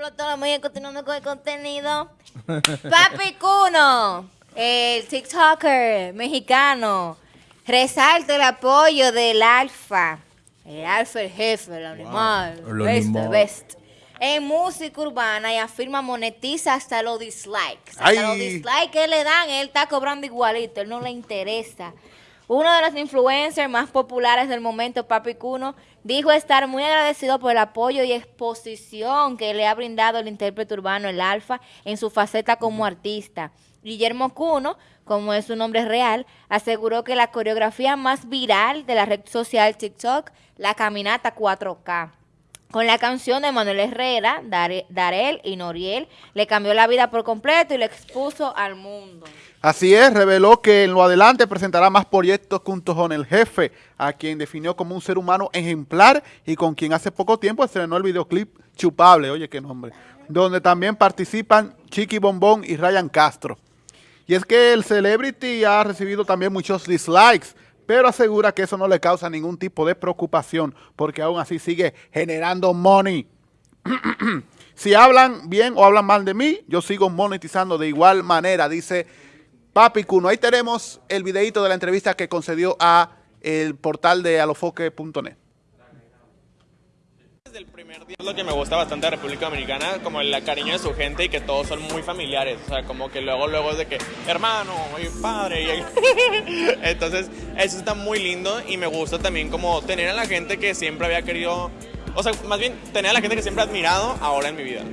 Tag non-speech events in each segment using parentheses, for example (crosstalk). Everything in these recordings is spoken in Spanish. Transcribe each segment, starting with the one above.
explotó la media continuando con el contenido. (laughs) Papi Cuno, el TikToker mexicano, resalta el apoyo del alfa. El alfa, el jefe, el animal. el best, animal. best. En música urbana y afirma monetiza hasta los dislikes. Hasta Ay. los dislikes que le dan, él está cobrando igualito, él no le interesa. Uno de los influencers más populares del momento, Papi Cuno, dijo estar muy agradecido por el apoyo y exposición que le ha brindado el intérprete urbano, el Alfa, en su faceta como artista. Guillermo Cuno, como es su nombre real, aseguró que la coreografía más viral de la red social TikTok, la caminata 4K. Con la canción de Manuel Herrera, Dare- Darel y Noriel, le cambió la vida por completo y le expuso al mundo. Así es, reveló que en lo adelante presentará más proyectos junto con el jefe, a quien definió como un ser humano ejemplar y con quien hace poco tiempo estrenó el videoclip Chupable, oye qué nombre, donde también participan Chiqui Bombón y Ryan Castro. Y es que el celebrity ha recibido también muchos dislikes, pero asegura que eso no le causa ningún tipo de preocupación, porque aún así sigue generando money. (clears throat) si hablan bien o hablan mal de mí, yo sigo monetizando de igual manera, dice Papi Cuno. Ahí tenemos el videito de la entrevista que concedió a el portal de alofoque.net. Desde el primer día es lo que me gusta bastante de República Dominicana, como el cariño de su gente y que todos son muy familiares. O sea, como que luego, luego es de que, hermano, y padre. (laughs) Entonces, eso está muy lindo y me gusta también como tener a la gente que siempre había querido, o sea, más bien tener a la gente que siempre he admirado ahora en mi vida.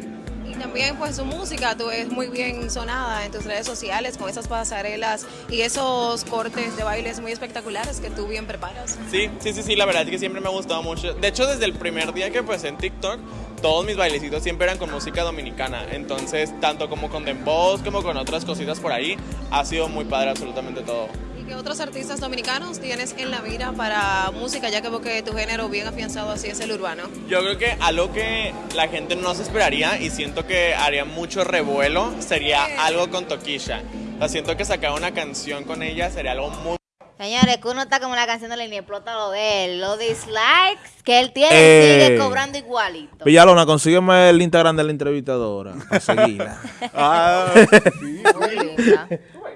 También pues su música tú es muy bien sonada en tus redes sociales con esas pasarelas y esos cortes de bailes muy espectaculares que tú bien preparas. Sí, sí, sí, sí, la verdad es que siempre me ha gustado mucho. De hecho, desde el primer día que empecé en TikTok, todos mis bailecitos siempre eran con música dominicana. Entonces, tanto como con dembow como con otras cositas por ahí, ha sido muy padre absolutamente todo. ¿Y qué otros artistas dominicanos tienes en la mira para música ya que veo que tu género bien afianzado así es el urbano? Yo creo que algo que la gente no se esperaría y siento que haría mucho revuelo sería algo con Toquisha. O sea, siento que sacar una canción con ella sería algo muy Señores, que uno está como la canción de Lenny, explota lo de él. Los dislikes que él tiene Eh. sigue cobrando igualito. Villalona, consígueme el Instagram de la entrevistadora. Seguirla. Ah, (laughs) Muy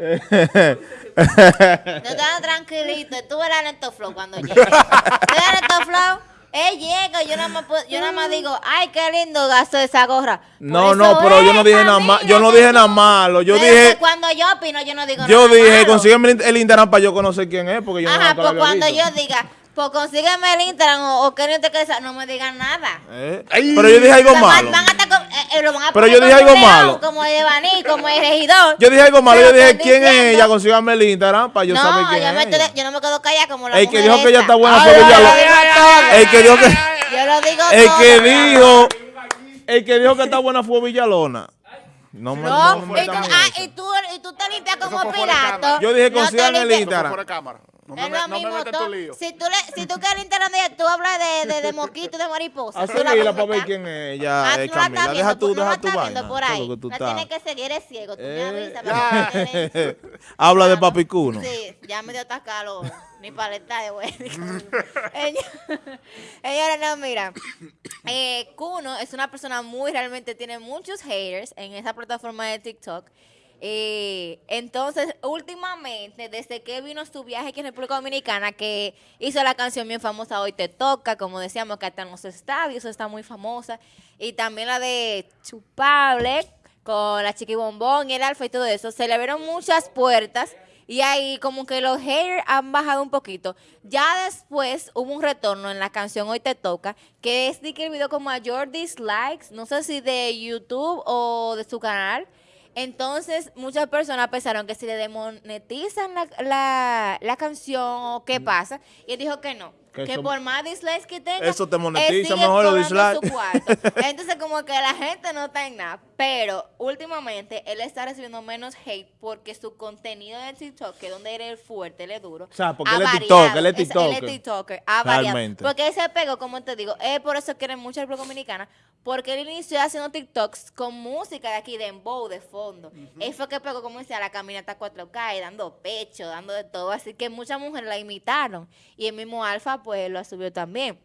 (laughs) te dan tranquilito. Tú verás Neto Flow cuando llegue. ¿Tú verás Neto Flow? Él llega, yo nada más, yo nada más digo, ay, qué lindo gasto esa gorra. Por No, no, pero yo no dije nada malo. Yo no dije nada malo. Yo Pero dije, cuando yo opino, yo no digo yo nada dije, malo. consígueme el- el Instagram para yo conocer quién es, porque yo no Ajá, pues cuando visto. yo diga, pues consígueme el Instagram o, o que no te quede, no me digan nada. ¿Eh? Ay. Pero yo dije algo malo. van a estar con- eh, eh, lo van a Pero yo dije algo león, malo. Como el Evaní, como el regidor. Yo dije algo malo. Pero Yo dije, ¿quién es ella? Consígame el Instagram para yo no, saber quién yo, me es. estoy- ella. yo no me quedo callada como la El que dijo que ella está buena Ay, fue ay, Villalona. ay, El que dijo que... Yo lo digo El todo. que dijo... El que dijo que está buena fue Villalona. No me... No, no me y, tú, ah, y, tú, y tú te limpias como de Pirato. Yo dije, consíganme el Instagram. No me, Es me- lo no me mismo, metas tú- tu lío. si tú, le, si tú quieres ella, tú hablas de, de, de moquito y de mariposa. A tú la seguirla vas para ver quién es ella, Ah, eh, Camila. estás Deja tú, no deja tu vaina. por ahí. tú estás. tienes que seguir, eres ciego. Tú me Eh, avisas. ya. para que te den- Habla de Vamos. Papi Cuno. Sí, ya me dio hasta calor. Ni paleta de güey. (laughs) Señores, no, mira. Eh, Kuno es una persona muy, realmente tiene muchos haters en esa plataforma de TikTok. Eh, entonces, últimamente, desde que vino su viaje aquí en República Dominicana, que hizo la canción bien famosa Hoy Te Toca, como decíamos, que hasta en los estadios está muy famosa, y también la de Chupable, con la Chiqui Bombón y el Alfa y todo eso, se le abrieron muchas puertas y ahí como que los haters han bajado un poquito. Ya después hubo un retorno en la canción Hoy Te Toca, que es de que el video con mayor dislikes, no sé si de YouTube o de su canal. Entonces, muchas personas pensaron que si le demonetizan la, la, la canción o qué pasa. Y él dijo que no. Que Que, eso- por más dislikes que tenga, Eso te él monetiza mejor los dislikes. (laughs) Entonces, como que la gente no está en nada. Pero últimamente él está recibiendo menos hate porque su contenido de TikTok, que es donde él es fuerte, él es duro. O sea, porque él es. TikTok, él es Él TikToker. es TikToker, ha variado. Porque él se pegó, como te digo, es por eso quieren mucho el República Dominicana, porque él inició haciendo TikToks con música de aquí, de embow, de fondo. Él fue que pegó, como decía, la caminata 4K, y dando pecho, dando de todo. Así que muchas mujeres la imitaron. Y el mismo Alfa, pues, lo subió también.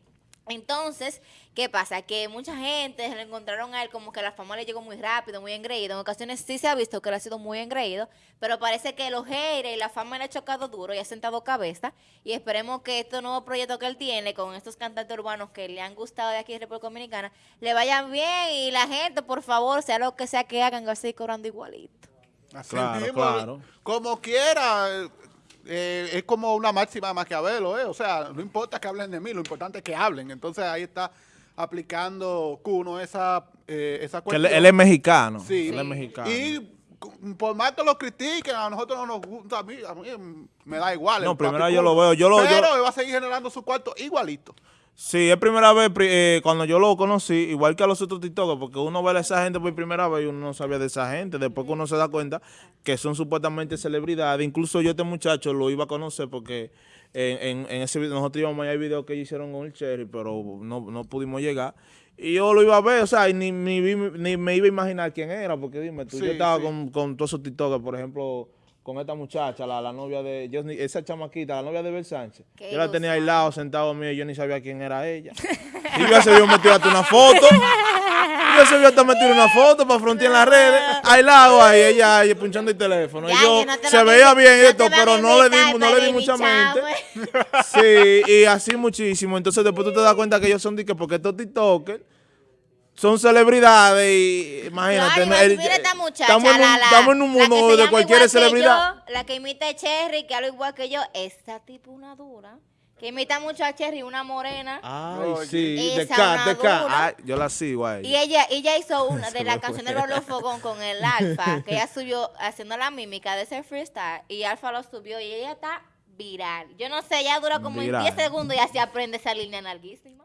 Entonces, ¿qué pasa? Que mucha gente se lo encontraron a él como que la fama le llegó muy rápido, muy engreído. En ocasiones sí se ha visto que él ha sido muy engreído, pero parece que los haters y la fama le ha chocado duro y ha sentado cabeza. Y esperemos que este nuevo proyecto que él tiene con estos cantantes urbanos que le han gustado de aquí de República Dominicana, le vayan bien y la gente, por favor, sea lo que sea que hagan, que va a seguir cobrando igualito. Así Claro, mismo, claro. Como quiera, eh, es como una máxima de Maquiavelo, ¿eh? O sea, no importa que hablen de mí, lo importante es que hablen. Entonces ahí está aplicando Cuno esa, eh, esa Que él, cuestión. él es mexicano. Sí. Él es mexicano. Y por más que lo critiquen, a nosotros no nos gusta, a mí, a mí me da igual. No, primero yo lo veo, yo lo- yo- Pero él va a seguir generando su cuarto igualito. Sí, es primera vez eh, cuando yo lo conocí, igual que a los otros TikTokers, porque uno ve a esa gente por primera vez y uno no sabía de esa gente. Después que uno se da cuenta que son supuestamente celebridades. Incluso yo este muchacho lo iba a conocer porque en, en- en ese video, nosotros íbamos allá, hay videos que hicieron con el Cherry, pero no, no pudimos llegar. Y yo lo iba a ver, o sea, y ni, ni, ni me iba a imaginar quién era, porque dime tú, Sí, yo estaba sí. con, con todos esos TikTokers, por ejemplo, con esta muchacha, la, la novia de, yo esa chamaquita, la novia de Bel Sánchez. Yo la tenía ilusión. lado, sentado mío, y yo ni sabía quién era ella. Y ya se vio metido hasta una foto. Y ya se vio hasta metido una foto para frontear en las redes. Al lado ahí, ella ahí punchando el teléfono. Y yo, no se veía bien no esto, pero no le di, no le di mucha mente. bichame. Sí, y así muchísimo. Entonces después tú te das cuenta que ellos son de que porque estos TikTokers son celebridades y imagínate. Claro, el- mira esta muchacha, estamos, en un, la, la- estamos en un la que mundo de cualquier celebridad. yo, la que imita a Cherry, que habla igual que yo, esta tipo una dura. Que imita mucho a Cherry, una morena. Ay, sí, de una de. Ay, yo la sigo a ella. Y ella, ella hizo (laughs) una de Se la me canción fue. de Rolo Fogón con el (laughs) Alfa, que ella subió haciendo la mímica de ese freestyle, y Alfa lo subió y ella está viral. Yo no sé, ella dura como en 10 segundos y así aprende esa línea larguísima.